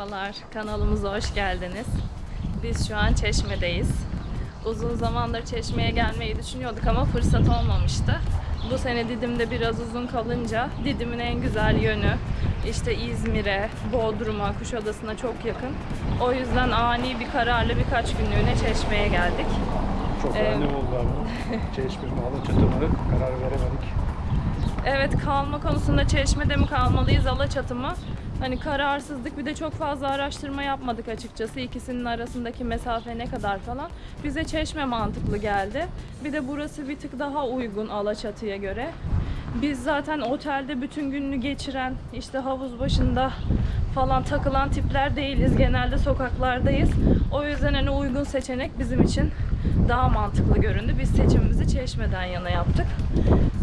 Merhabalar, kanalımıza hoş geldiniz. Biz şu an Çeşme'deyiz. Uzun zamandır Çeşme'ye gelmeyi düşünüyorduk ama fırsat olmamıştı. Bu sene Didim'de biraz uzun kalınca Didim'in en güzel yönü işte İzmir'e, Bodrum'a, Kuşadası'na çok yakın. O yüzden ani bir kararla birkaç günlüğüne Çeşme'ye geldik. Çok Ee, önemli oldu ama. Çeşme mi Alaçatı mı karar veremedik. Evet kalma konusunda Çeşme'de mi kalmalıyız Alaçatı mı? Hani kararsızlık bir de çok fazla araştırma yapmadık açıkçası. İkisinin arasındaki mesafe ne kadar falan. Bize Çeşme mantıklı geldi. Bir de burası bir tık daha uygun Alaçatı'ya göre. Biz zaten otelde bütün gününü geçiren, işte havuz başında falan takılan tipler değiliz. Genelde sokaklardayız. O yüzden hani uygun seçenek bizim için daha mantıklı göründü. Biz seçimimizi Çeşme'den yana yaptık.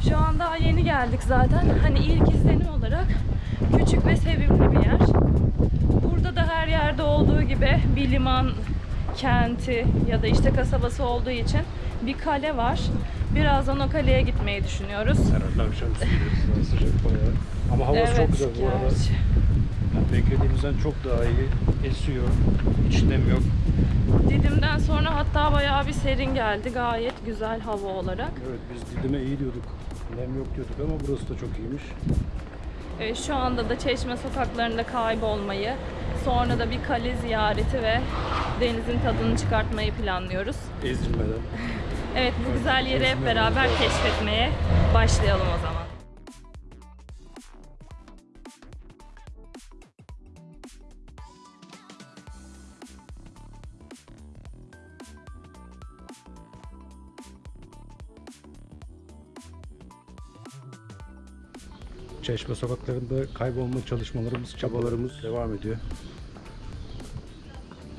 Şu an daha yeni geldik zaten. Hani ilk izlenim olarak küçük ve sevimli bir yer. Burada da her yerde olduğu gibi bir liman kenti ya da işte kasabası olduğu için bir kale var. Birazdan o kaleye gitmeyi düşünüyoruz. Herhalde. Daha sıcak bayağı. Ama havası çok güzel bu arada. Yani beklediğimizden çok daha iyi. Esiyor. Hiç nem yok. Didim'den sonra hatta bayağı bir serin geldi. Gayet güzel hava olarak. Evet biz Didim'e iyi diyorduk. Nem yok diyorduk ama burası da çok iyiymiş. Ee, Şu anda da Çeşme sokaklarında kaybolmayı, sonra da bir kale ziyareti ve denizin tadını çıkartmayı planlıyoruz. Ezilmeden. Evet bu güzel yeri hep beraber keşfetmeye başlayalım o zaman. Çeşme sokaklarında kaybolma çalışmalarımız, çabalarımız devam ediyor.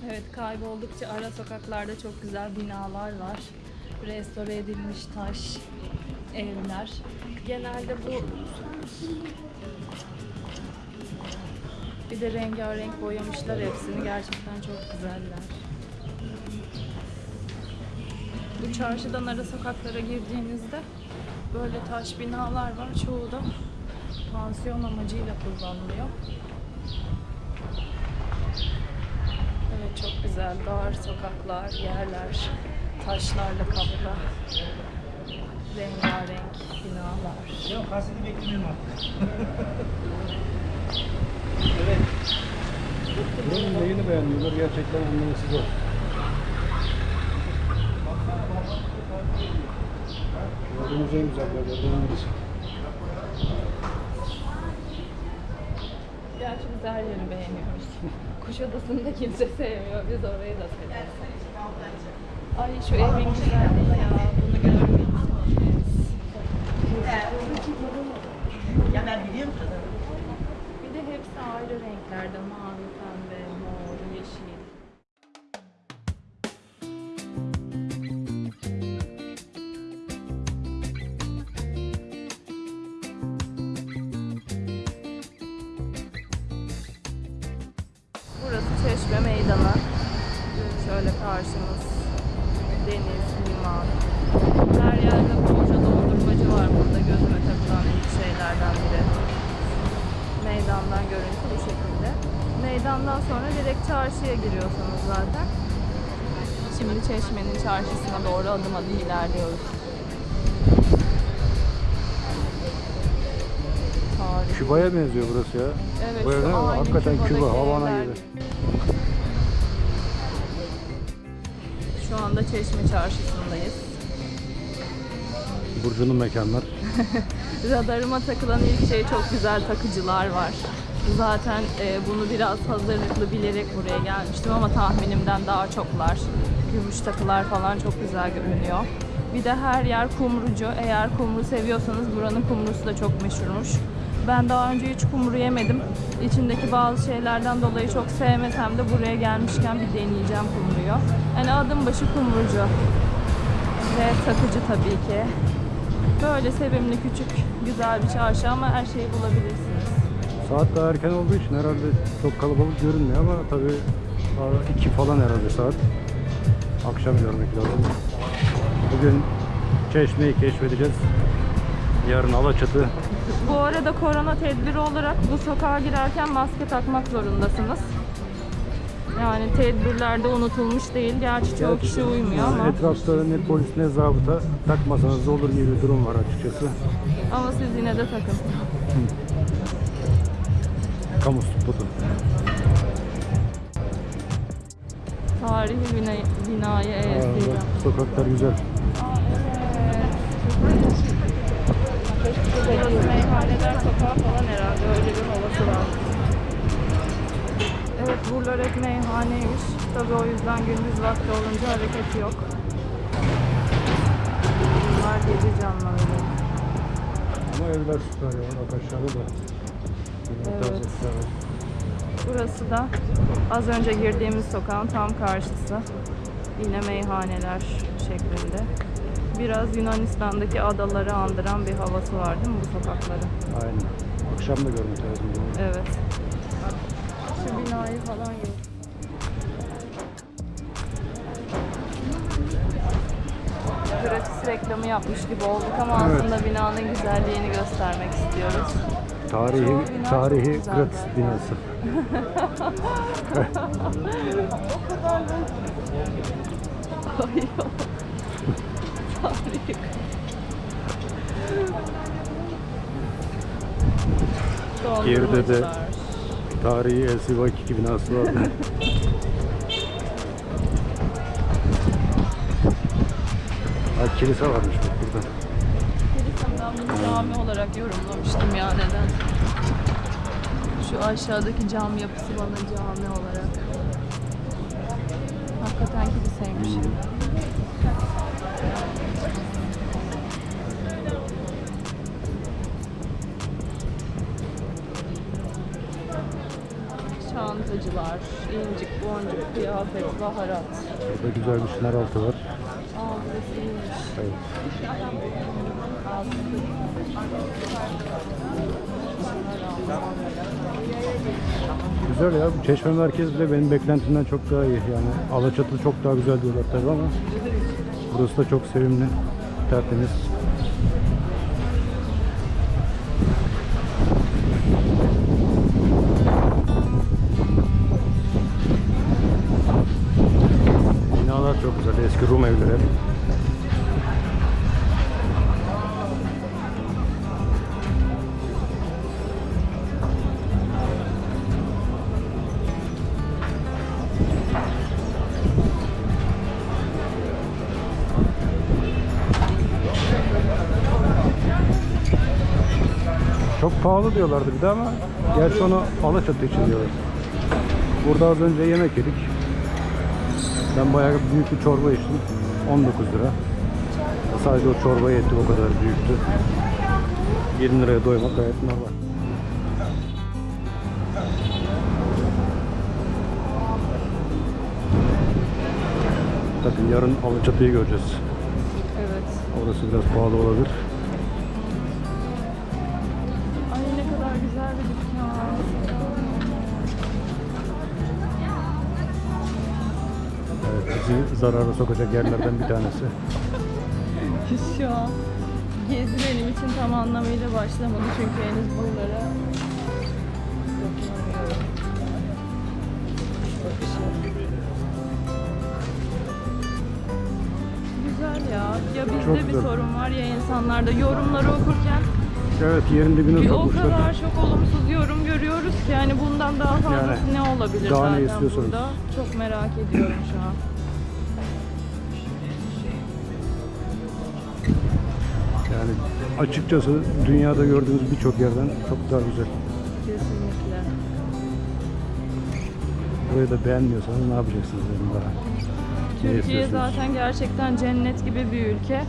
Evet kayboldukça ara sokaklarda çok güzel binalar var. Restore edilmiş taş evler. Genelde bu bir de rengarenk boyamışlar hepsini. Gerçekten çok güzeller. Bu çarşıdan ara sokaklara girdiğinizde böyle taş binalar var. Çoğu da pansiyon amacıyla kullanılıyor. Evet çok güzel dar sokaklar, yerler, taşlarla kaplı. Rengarenk binalar. Yok kaseti beklemiyorum artık. Buranın neyini beğenmiyorlar gerçekten anlaması zor. Gördüğümüz en güzel yerlerden birisi. Biz her yeri beğeniyoruz. Kuşadası'nı da kimse sevmiyor. Biz orayı da severiz. Ay şu evin güzelliği ya. Bunu görmeyi Ya ben biliyorum kadını. Bir de hepsi ayrı renklerde. Mavi, karşımız deniz, liman. Her yerde bolca dondurmacı var burada gözüme takılan ilk şeylerden biri. Meydandan görüntü bu şekilde. Meydandan sonra direkt çarşıya giriyorsunuz zaten. Şimdi Çeşme'nin çarşısına doğru adım adım ilerliyoruz. Küba'ya benziyor burası ya. Evet, aynı hakikaten Küba, Havana gibi. Şu anda Çeşme çarşısındayız. Burcu'nun mekanlar. Radarıma takılan ilk şey çok güzel takıcılar var. Zaten e, bunu biraz hazırlıklı bilerek buraya gelmiştim ama tahminimden daha çoklar. Gümüş takılar falan çok güzel görünüyor. Bir de her yer kumrucu. Eğer kumru seviyorsanız buranın kumrusu da çok meşhurmuş. Ben daha önce hiç kumru yemedim. İçindeki bazı şeylerden dolayı çok sevmesem de buraya gelmişken bir deneyeceğim kumruyu. Yani adım başı kumrucu. Ve satıcı tabii ki. Böyle sevimli, küçük, güzel bir çarşı ama her şeyi bulabilirsiniz. Saat daha erken olduğu için herhalde çok kalabalık görünmüyor ama tabii iki falan herhalde saat. Akşam görmek lazım. Bugün Çeşme'yi keşfedeceğiz. Yarın Alaçatı. Bu arada korona tedbiri olarak bu sokağa girerken maske takmak zorundasınız. Yani tedbirlerde unutulmuş değil. Gerçi çoğu kişi uymuyor ama Etrafta ne polis ne zabıta takmasanız da olur gibi bir durum var açıkçası. ama siz yine de takın. Kamu spotu. Tarihi bina, Aa, ezdireceğim. bak, Sokaklar güzel. Burası meyhaneler sokağı falan herhalde öyle bir havası var. Evet buralar hep meyhaneymiş. Tabii o yüzden gündüz vakti olunca hareket yok. Bunlar gece canlıları. Ama evler süper ya. Bak aşağıda da. Evet. Burası da az önce girdiğimiz sokağın tam karşısı. Yine meyhaneler şeklinde. Biraz Yunanistan'daki adaları andıran bir havası var değil mi bu sokakların? Aynen. Akşam da görmek lazım. bunu. Evet. Şu binayı falan yok. Gratis reklamı yapmış gibi olduk ama Evet. aslında binanın güzelliğini göstermek istiyoruz. Tarihi, tarihi çok güzel gratis zaten. binası. Tarihi. Geride de-. Tarihi 2 binası vardı. ha, kilise varmış bak burada. Kilisem ben bunu cami olarak yorumlamıştım ya neden? Şu aşağıdaki cam yapısı bana cami olarak. Hakikaten kiliseymiş. Çantacılar, incik, boncuk, kıyafet, baharat. Burada güzel bir şınar altı var. Aa burası iyiymiş. Evet. Güzel ya. Bu Çeşme merkez bile benim beklentimden çok daha iyi. Yani Alaçatı çok daha güzel diyorlar tabii ama burası da çok sevimli, tertemiz. Rum evleri. Çok pahalı diyorlardı bir de ama gerçi onu Alaçatı için diyorlar. Burada az önce yemek yedik. Ben bayağı büyük bir çorba içtim. 19 lira. Sadece o çorba yetti o kadar büyüktü. 20 liraya doymak gayet normal. Bakın yarın Alaçatı'yı göreceğiz. Evet. Orası biraz pahalı olabilir. Zarara sokacak yerlerden bir tanesi. Şu an gezi benim için tam anlamıyla başlamadı çünkü henüz buralara. Güzel ya. Ya bizde Çok bir güzel. sorun var ya insanlarda. Yorumları okurken Evet, yerin dibine bir o sokmuşlar. kadar çok olumsuz yorum görüyoruz ki yani bundan daha fazlası Yani ne olabilir daha ne zaten istiyorsunuz? burada. Çok merak ediyorum şu an. Yani açıkçası dünyada gördüğümüz birçok yerden çok daha güzel. Kesinlikle. Burayı da beğenmiyorsanız ne yapacaksınız dedim daha. Türkiye zaten gerçekten cennet gibi bir ülke.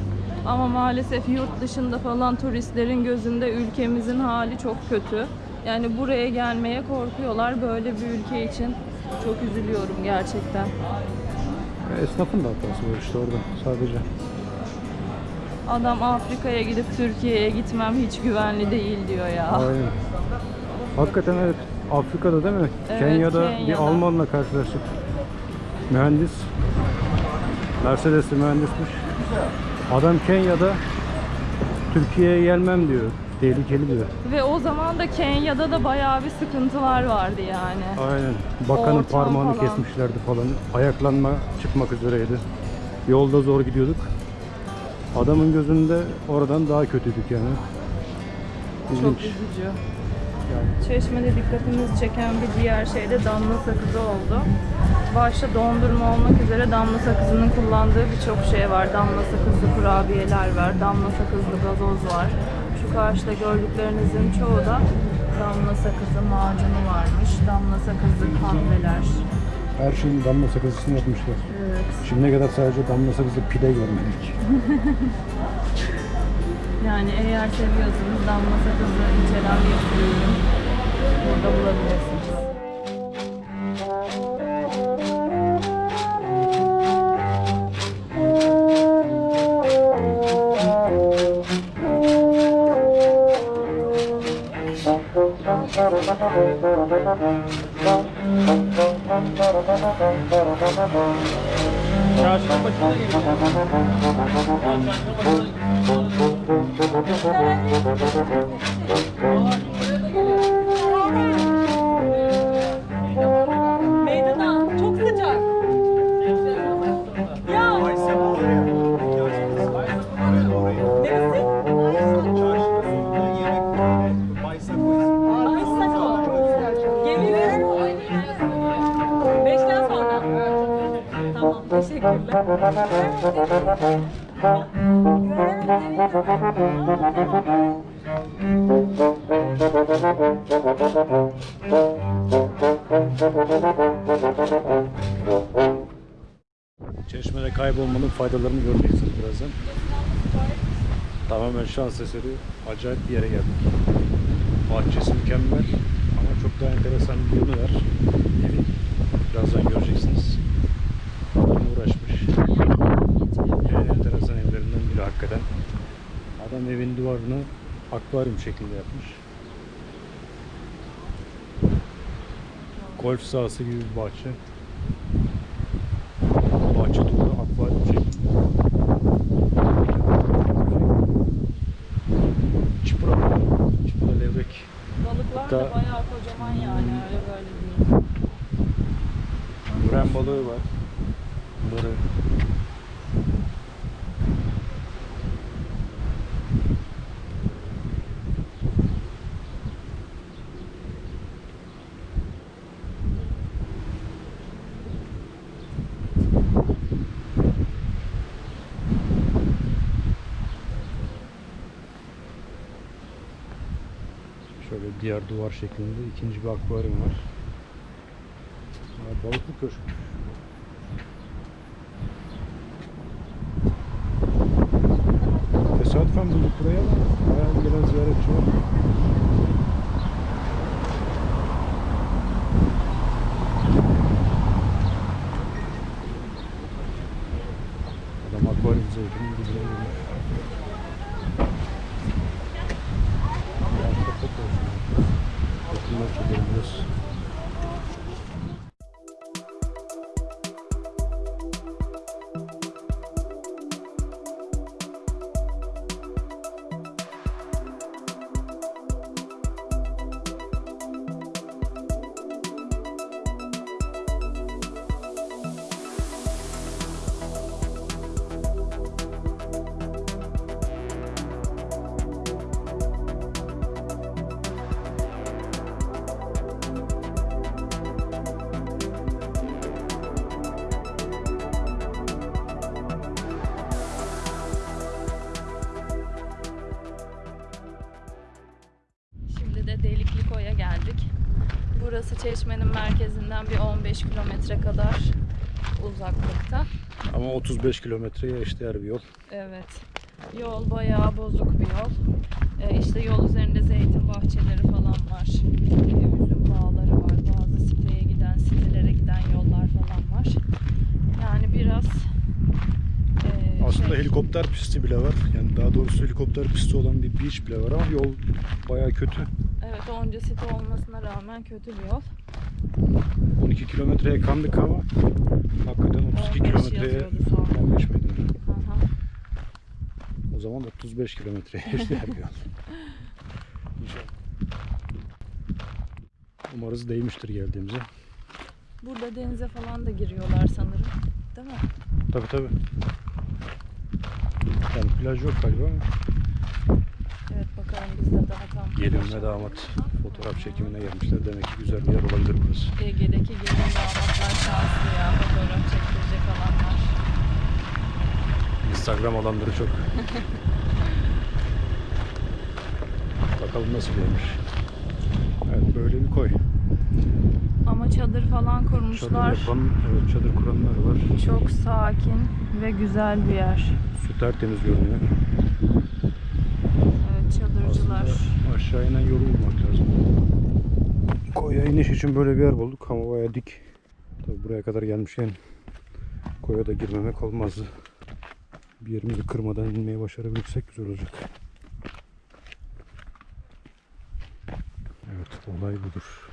Ama maalesef yurt dışında falan turistlerin gözünde ülkemizin hali çok kötü. Yani buraya gelmeye korkuyorlar böyle bir ülke için. Çok üzülüyorum gerçekten. Esnafın da hatası var işte orada sadece. Adam Afrika'ya gidip Türkiye'ye gitmem hiç güvenli değil diyor ya. Aynen. Hakikaten evet. Afrika'da değil mi? Evet, Kenya'da, bir Kenya'da. Almanla karşılaştık. Mühendis. Mercedes'li mühendismiş. Adam Kenya'da Türkiye'ye gelmem diyor. Tehlikeli diyor. Ve o zaman da Kenya'da da bayağı bir sıkıntılar vardı yani. Aynen. Bakanın Ortam parmağını falan. kesmişlerdi falan. Ayaklanma çıkmak üzereydi. Yolda zor gidiyorduk. Adamın gözünde oradan daha kötüydük yani. Çok İlginç. üzücü. Çeşmede dikkatimizi çeken bir diğer şey de damla sakızı oldu. Başta dondurma olmak üzere damla sakızının kullandığı birçok şey var. Damla sakızlı kurabiyeler var, damla sakızlı gazoz var. Şu karşıda gördüklerinizin çoğu da damla sakızı macunu varmış. Damla sakızlı kahveler. Her şeyin damla sakızısını yapmışlar. Evet. Şimdiye kadar sadece damla sakızlı pide görmedik. Yani eğer seviyorsanız damla sakızı içeren bir ürün burada bulabilirsiniz. Çarşının başına Çeşmede kaybolmanın faydalarını göreceksiniz birazdan. Tamamen şans eseri acayip bir yere geldik. Bahçesi mükemmel ama çok da enteresan bir yanı var. Evin. Birazdan göreceksiniz. Adam uğraşmış. En enteresan evlerinden biri hakikaten. Adam evin duvarını akvaryum şeklinde yapmış. Golf sahası gibi bir bahçe. Bahçe duvarı akvaryum şeklinde. Çipura. Çipura levrek. Balıklar Da- da bayağı kocaman yani öyle böyle değil. Müren balığı var. Bunları diğer duvar şeklinde ikinci bir akvaryum var. Ha, balıklı köşk. Tesadüfen bulduk burayı ama bayağı gelen ziyaretçi var. Burası Çeşme'nin merkezinden bir 15 kilometre kadar uzaklıkta. Ama 35 kilometreye eşdeğer bir yol. Evet. Yol bayağı bozuk bir yol. Ee, işte yol üzerinde zeytin bahçeleri falan var. Ee, üzüm bağları var. Bazı siteye giden, sitelere giden yollar falan var. Yani biraz ee, Aslında şey- helikopter pisti bile var. Yani daha doğrusu helikopter pisti olan bir beach bile var ama yol bayağı kötü. Evet onca site olmasına rağmen kötü bir yol. 12 kilometreye kandık ama hakikaten 32 15 kilometreye yazıyordu sonra. 15 miydi? O zaman 35 kilometreye geçti her yol. İnşallah. Umarız değmiştir geldiğimize. Burada denize falan da giriyorlar sanırım. Değil mi? Tabi tabi. Yani plaj yok galiba ama Evet bakalım biz de daha tam. gelin ve damat fotoğraf çekimine gelmişler. Demek ki güzel bir yer olabilir burası. Ege'deki gelin damatlar şanslı ya. Fotoğraf çektirecek alanlar. Instagram alanları çok. Bakalım nasıl yermiş. Evet böyle bir koy. Ama çadır falan Çadır kurmuşlar. yapan, evet çadır kuranlar var. Çok sakin ve güzel bir yer. Su tertemiz görünüyor. Evet çadırcılar. Aslında aşağı inen yolu bulmak lazım. Koya iniş için böyle bir yer bulduk ama baya dik. Tabi buraya kadar gelmişken koya da girmemek olmazdı. Bir yerimizi kırmadan inmeyi başarabilirsek güzel olacak. Evet olay budur.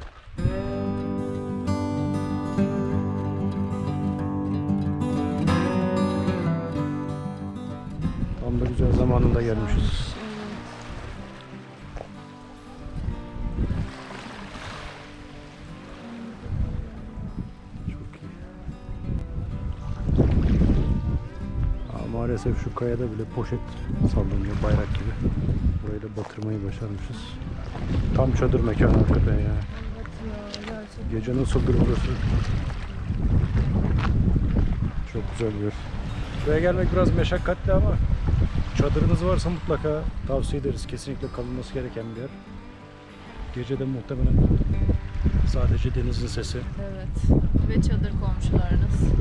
Tam da güzel zamanında gelmişiz. Maalesef şu kayada bile poşet sallanıyor bayrak gibi. Burayı da batırmayı başarmışız. Tam çadır mekanı hakikaten ya. Evet ya. Gece nasıldır burası? Çok güzel bir. Buraya gelmek biraz meşakkatli ama çadırınız varsa mutlaka tavsiye ederiz. Kesinlikle kalınması gereken bir yer. Gece de muhtemelen sadece denizin sesi Evet. Ve çadır komşularınız.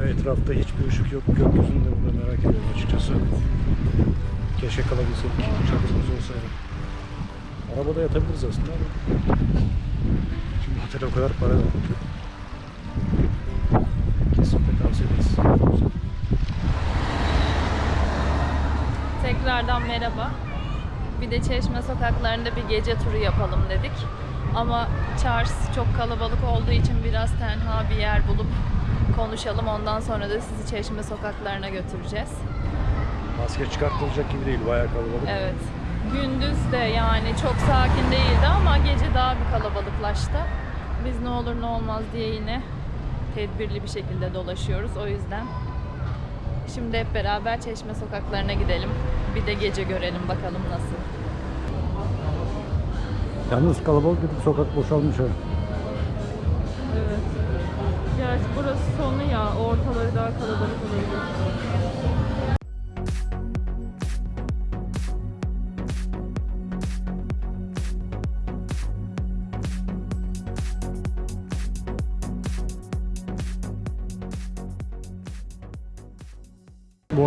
Ve etrafta hiçbir ışık yok. Gökyüzünü de burada merak ediyorum açıkçası. Keşke kalabilsek. Çadırımız olsaydı. Arabada yatabiliriz aslında ama şimdi otel o kadar para verdik. Kesinlikle tavsiye ederiz. Tekrardan merhaba. Bir de Çeşme sokaklarında bir gece turu yapalım dedik. Ama Charles çok kalabalık olduğu için biraz tenha bir yer bulup konuşalım. Ondan sonra da sizi Çeşme sokaklarına götüreceğiz. Maske çıkartılacak gibi değil. Bayağı kalabalık. Evet. Gündüz de yani çok sakin değildi ama gece daha bir kalabalıklaştı. Biz ne olur ne olmaz diye yine tedbirli bir şekilde dolaşıyoruz. O yüzden şimdi hep beraber Çeşme sokaklarına gidelim. Bir de gece görelim bakalım nasıl. Yalnız kalabalık dedik sokak boşalmış ha. Evet. Gerçi burası sonu ya. Ortaları daha kalabalık olabilir.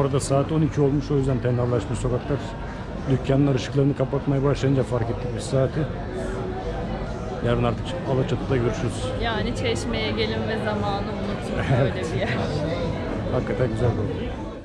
Arada saat 12 olmuş o yüzden tenhalaşmış sokaklar. Dükkanlar ışıklarını kapatmaya başlayınca fark ettik biz saati. Yarın artık Alaçatı'da görüşürüz. Yani Çeşme'ye gelin ve zamanı unutun. Böyle bir yer. Hakikaten güzel oldu.